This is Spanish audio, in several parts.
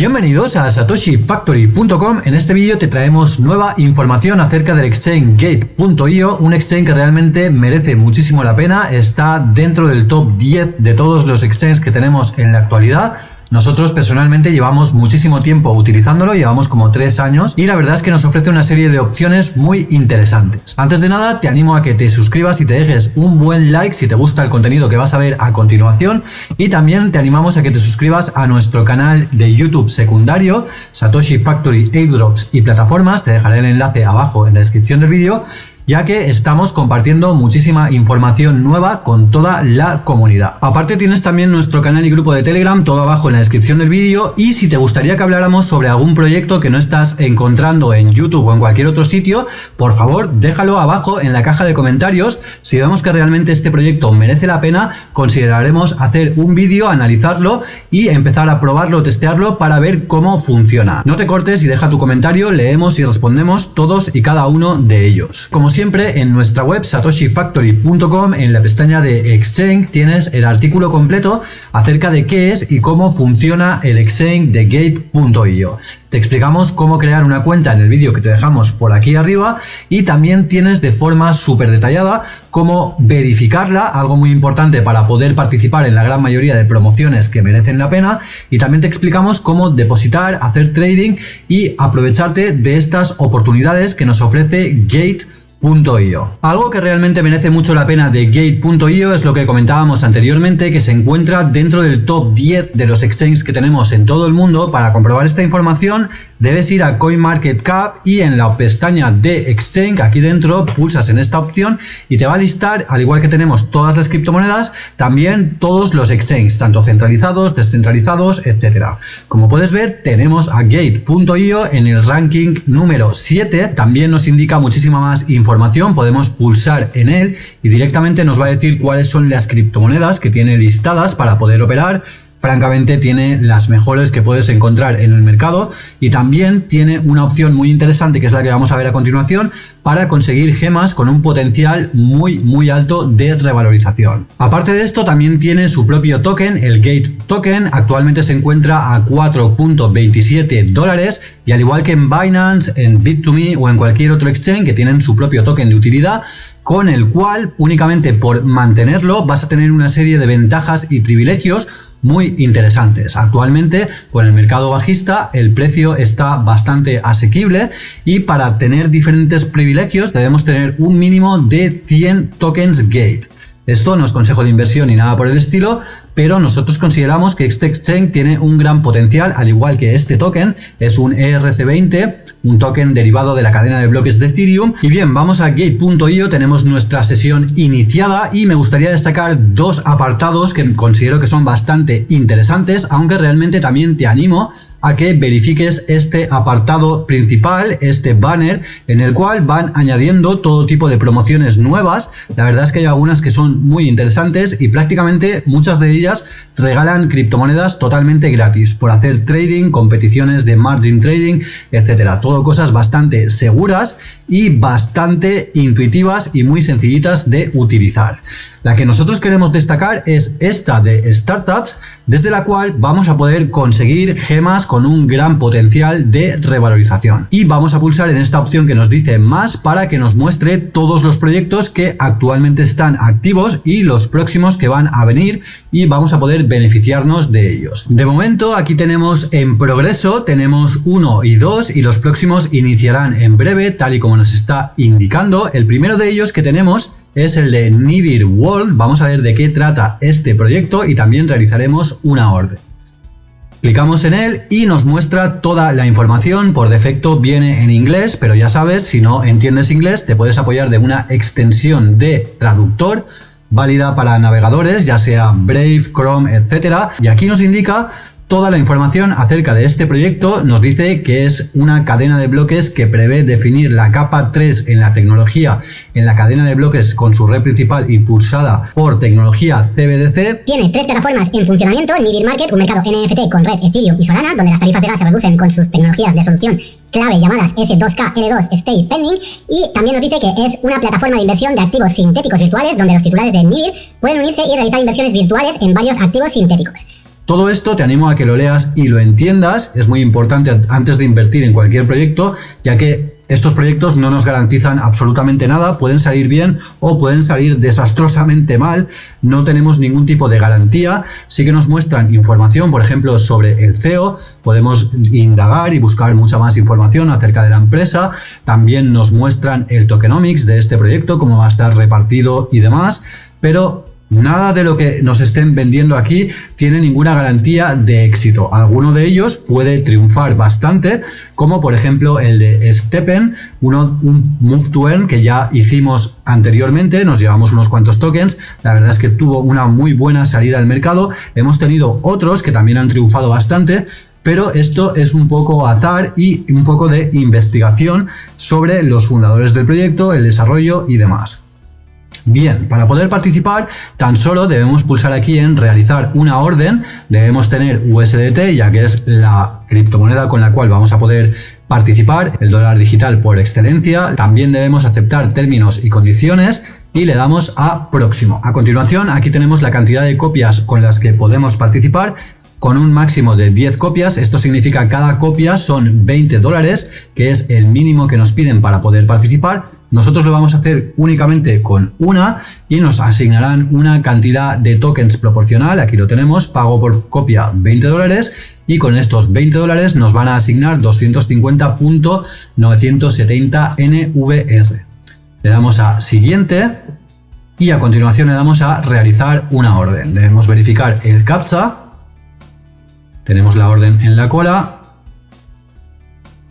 Bienvenidos a satoshifactory.com. En este vídeo te traemos nueva información acerca del exchange Gate.io, un exchange que realmente merece muchísimo la pena, está dentro del top 10 de todos los exchanges que tenemos en la actualidad nosotros personalmente llevamos muchísimo tiempo utilizándolo, llevamos como tres años y la verdad es que nos ofrece una serie de opciones muy interesantes. Antes de nada te animo a que te suscribas y te dejes un buen like si te gusta el contenido que vas a ver a continuación. Y también te animamos a que te suscribas a nuestro canal de YouTube secundario Satoshi Factory Airdrops y plataformas, te dejaré el enlace abajo en la descripción del vídeo ya que estamos compartiendo muchísima información nueva con toda la comunidad. Aparte tienes también nuestro canal y grupo de Telegram, todo abajo en la descripción del vídeo y si te gustaría que habláramos sobre algún proyecto que no estás encontrando en YouTube o en cualquier otro sitio, por favor déjalo abajo en la caja de comentarios. Si vemos que realmente este proyecto merece la pena, consideraremos hacer un vídeo, analizarlo y empezar a probarlo, testearlo para ver cómo funciona. No te cortes y deja tu comentario, leemos y respondemos todos y cada uno de ellos. Como siempre, en nuestra web satoshifactory.com, en la pestaña de Exchange, tienes el artículo completo acerca de qué es y cómo funciona el Exchange de Gate.io. Te explicamos cómo crear una cuenta en el vídeo que te dejamos por aquí arriba y también tienes de forma súper detallada cómo verificarla, algo muy importante para poder participar en la gran mayoría de promociones que merecen la pena y también te explicamos cómo depositar, hacer trading y aprovecharte de estas oportunidades que nos ofrece Algo que realmente merece mucho la pena de Gate.io es lo que comentábamos anteriormente, que se encuentra dentro del top 10 de los exchanges que tenemos en todo el mundo. Para comprobar esta información debes ir a CoinMarketCap y en la pestaña de Exchange, aquí dentro, pulsas en esta opción y te va a listar, al igual que tenemos todas las criptomonedas, también todos los exchanges, tanto centralizados, descentralizados, etcétera. Como puedes ver, tenemos a Gate.io en el ranking número 7, también nos indica muchísima más información podemos pulsar en él y directamente nos va a decir cuáles son las criptomonedas que tiene listadas para poder operar francamente tiene las mejores que puedes encontrar en el mercado y también tiene una opción muy interesante que es la que vamos a ver a continuación para conseguir gemas con un potencial muy muy alto de revalorización. Aparte de esto también tiene su propio token, el Gate Token, actualmente se encuentra a 4.27 dólares y al igual que en Binance, en Bit2Me o en cualquier otro exchange que tienen su propio token de utilidad, con el cual únicamente por mantenerlo vas a tener una serie de ventajas y privilegios muy interesantes. Actualmente con el mercado bajista el precio está bastante asequible y para tener diferentes privilegios debemos tener un mínimo de 100 tokens gate. Esto no es consejo de inversión ni nada por el estilo, pero nosotros consideramos que este exchange tiene un gran potencial, al igual que este token, es un ERC20, un token derivado de la cadena de bloques de Ethereum. Y bien, vamos a gate.io, tenemos nuestra sesión iniciada y me gustaría destacar dos apartados que considero que son bastante interesantes, aunque realmente también te animo a que verifiques este apartado principal, este banner, en el cual van añadiendo todo tipo de promociones nuevas. La verdad es que hay algunas que son muy interesantes y prácticamente muchas de ellas regalan criptomonedas totalmente gratis por hacer trading, competiciones de margin trading, etcétera. Todo cosas bastante seguras y bastante intuitivas y muy sencillitas de utilizar. La que nosotros queremos destacar es esta de startups, desde la cual vamos a poder conseguir gemas con un gran potencial de revalorización. Y vamos a pulsar en esta opción que nos dice más para que nos muestre todos los proyectos que actualmente están activos y los próximos que van a venir y vamos a poder beneficiarnos de ellos. De momento aquí tenemos en progreso, tenemos uno y dos y los próximos iniciarán en breve tal y como nos está indicando. El primero de ellos que tenemos es el de Nibir World. Vamos a ver de qué trata este proyecto y también realizaremos una orden. Clicamos en él y nos muestra toda la información, por defecto viene en inglés, pero ya sabes, si no entiendes inglés te puedes apoyar de una extensión de traductor válida para navegadores, ya sea Brave, Chrome, etcétera. Y aquí nos indica Toda la información acerca de este proyecto nos dice que es una cadena de bloques que prevé definir la capa 3 en la tecnología en la cadena de bloques con su red principal impulsada por tecnología CBDC. Tiene tres plataformas en funcionamiento, Nibir Market, un mercado NFT con red Ethereum y Solana, donde las tarifas de gas se reducen con sus tecnologías de solución clave llamadas S2K, L2, Stay Pending y también nos dice que es una plataforma de inversión de activos sintéticos virtuales donde los titulares de Nibir pueden unirse y realizar inversiones virtuales en varios activos sintéticos. Todo esto te animo a que lo leas y lo entiendas, es muy importante antes de invertir en cualquier proyecto, ya que estos proyectos no nos garantizan absolutamente nada, pueden salir bien o pueden salir desastrosamente mal, no tenemos ningún tipo de garantía, sí que nos muestran información, por ejemplo, sobre el CEO, podemos indagar y buscar mucha más información acerca de la empresa, también nos muestran el tokenomics de este proyecto, cómo va a estar repartido y demás, pero Nada de lo que nos estén vendiendo aquí tiene ninguna garantía de éxito. Alguno de ellos puede triunfar bastante, como por ejemplo el de Steppen, uno, un Move to Earn que ya hicimos anteriormente, nos llevamos unos cuantos tokens, la verdad es que tuvo una muy buena salida al mercado, hemos tenido otros que también han triunfado bastante, pero esto es un poco azar y un poco de investigación sobre los fundadores del proyecto, el desarrollo y demás. Bien, para poder participar tan solo debemos pulsar aquí en realizar una orden, debemos tener USDT ya que es la criptomoneda con la cual vamos a poder participar, el dólar digital por excelencia, también debemos aceptar términos y condiciones y le damos a próximo. A continuación aquí tenemos la cantidad de copias con las que podemos participar con un máximo de 10 copias, esto significa cada copia son 20 dólares, que es el mínimo que nos piden para poder participar, nosotros lo vamos a hacer únicamente con una y nos asignarán una cantidad de tokens proporcional, aquí lo tenemos, pago por copia 20 dólares y con estos 20 dólares nos van a asignar 250.970 NVR. Le damos a siguiente y a continuación le damos a realizar una orden. Debemos verificar el CAPTCHA, tenemos la orden en la cola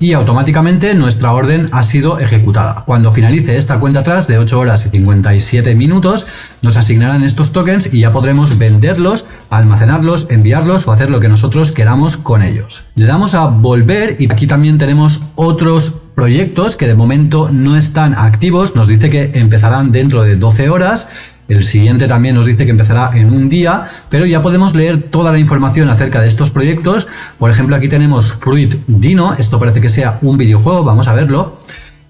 y automáticamente nuestra orden ha sido ejecutada. Cuando finalice esta cuenta atrás de 8 horas y 57 minutos, nos asignarán estos tokens y ya podremos venderlos, almacenarlos, enviarlos o hacer lo que nosotros queramos con ellos. Le damos a volver y aquí también tenemos otros proyectos que de momento no están activos, nos dice que empezarán dentro de 12 horas el siguiente también nos dice que empezará en un día, pero ya podemos leer toda la información acerca de estos proyectos. Por ejemplo, aquí tenemos Fruit Dino, esto parece que sea un videojuego, vamos a verlo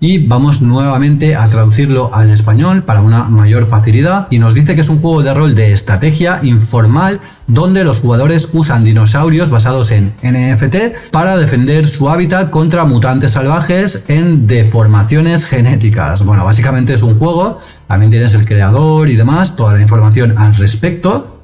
y vamos nuevamente a traducirlo al español para una mayor facilidad y nos dice que es un juego de rol de estrategia informal donde los jugadores usan dinosaurios basados en NFT para defender su hábitat contra mutantes salvajes en deformaciones genéticas. Bueno, básicamente es un juego, también tienes el creador y demás, toda la información al respecto.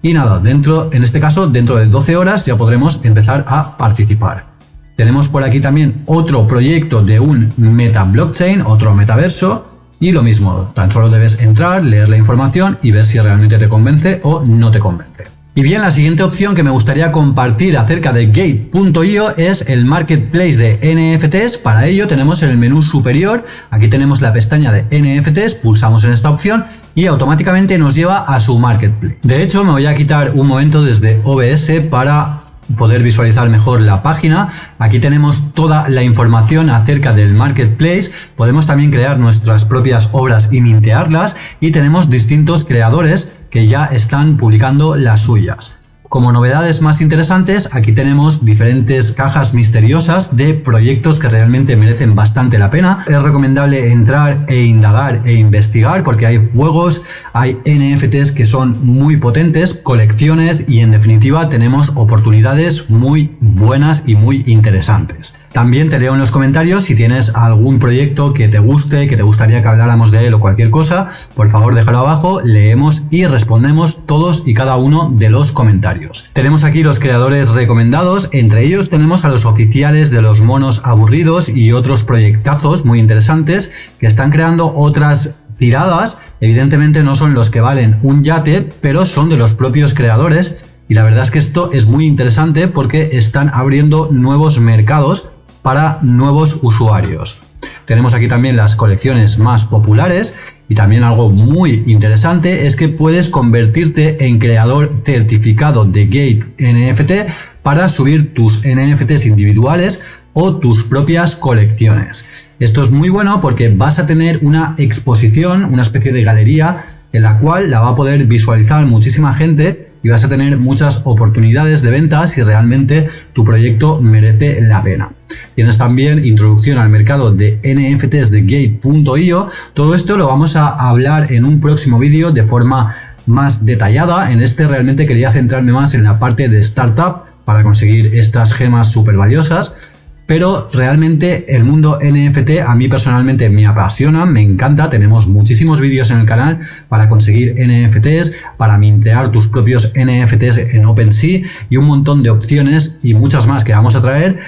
Y nada, dentro, en este caso, dentro de 12 horas ya podremos empezar a participar. Tenemos por aquí también otro proyecto de un meta blockchain, otro metaverso, y lo mismo, tan solo debes entrar, leer la información y ver si realmente te convence o no te convence. Y bien, la siguiente opción que me gustaría compartir acerca de Gate.io es el Marketplace de NFTs. Para ello tenemos en el menú superior, aquí tenemos la pestaña de NFTs, pulsamos en esta opción y automáticamente nos lleva a su Marketplace. De hecho, me voy a quitar un momento desde OBS para poder visualizar mejor la página. Aquí tenemos toda la información acerca del marketplace. Podemos también crear nuestras propias obras y mintearlas y tenemos distintos creadores que ya están publicando las suyas. Como novedades más interesantes, aquí tenemos diferentes cajas misteriosas de proyectos que realmente merecen bastante la pena. Es recomendable entrar e indagar e investigar porque hay juegos, hay NFTs que son muy potentes, colecciones y en definitiva tenemos oportunidades muy buenas y muy interesantes. También te leo en los comentarios si tienes algún proyecto que te guste, que te gustaría que habláramos de él o cualquier cosa, por favor déjalo abajo, leemos y respondemos todos y cada uno de los comentarios. Tenemos aquí los creadores recomendados, entre ellos tenemos a los oficiales de los monos aburridos y otros proyectazos muy interesantes que están creando otras tiradas, evidentemente no son los que valen un yate, pero son de los propios creadores. Y la verdad es que esto es muy interesante porque están abriendo nuevos mercados para nuevos usuarios. Tenemos aquí también las colecciones más populares y también algo muy interesante es que puedes convertirte en creador certificado de Gate NFT para subir tus NFTs individuales o tus propias colecciones. Esto es muy bueno porque vas a tener una exposición, una especie de galería en la cual la va a poder visualizar muchísima gente y vas a tener muchas oportunidades de venta si realmente tu proyecto merece la pena. Tienes también introducción al mercado de NFTs de Gate.io. Todo esto lo vamos a hablar en un próximo vídeo de forma más detallada. En este realmente quería centrarme más en la parte de startup para conseguir estas gemas súper valiosas pero realmente el mundo NFT a mí personalmente me apasiona, me encanta, tenemos muchísimos vídeos en el canal para conseguir NFTs, para mintear tus propios NFTs en OpenSea y un montón de opciones y muchas más que vamos a traer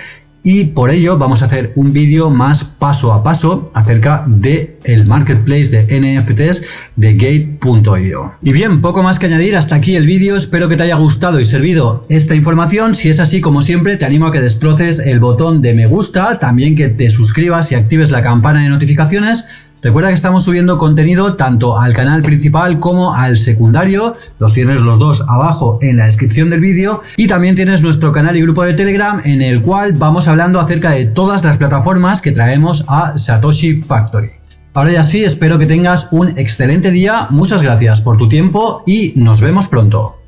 y por ello vamos a hacer un vídeo más paso a paso acerca de el marketplace de NFTs de Gate.io. Y bien, poco más que añadir, hasta aquí el vídeo, espero que te haya gustado y servido esta información, si es así como siempre te animo a que destroces el botón de me gusta, también que te suscribas y actives la campana de notificaciones Recuerda que estamos subiendo contenido tanto al canal principal como al secundario, los tienes los dos abajo en la descripción del vídeo y también tienes nuestro canal y grupo de Telegram en el cual vamos hablando acerca de todas las plataformas que traemos a Satoshi Factory. Ahora ya sí, espero que tengas un excelente día, muchas gracias por tu tiempo y nos vemos pronto.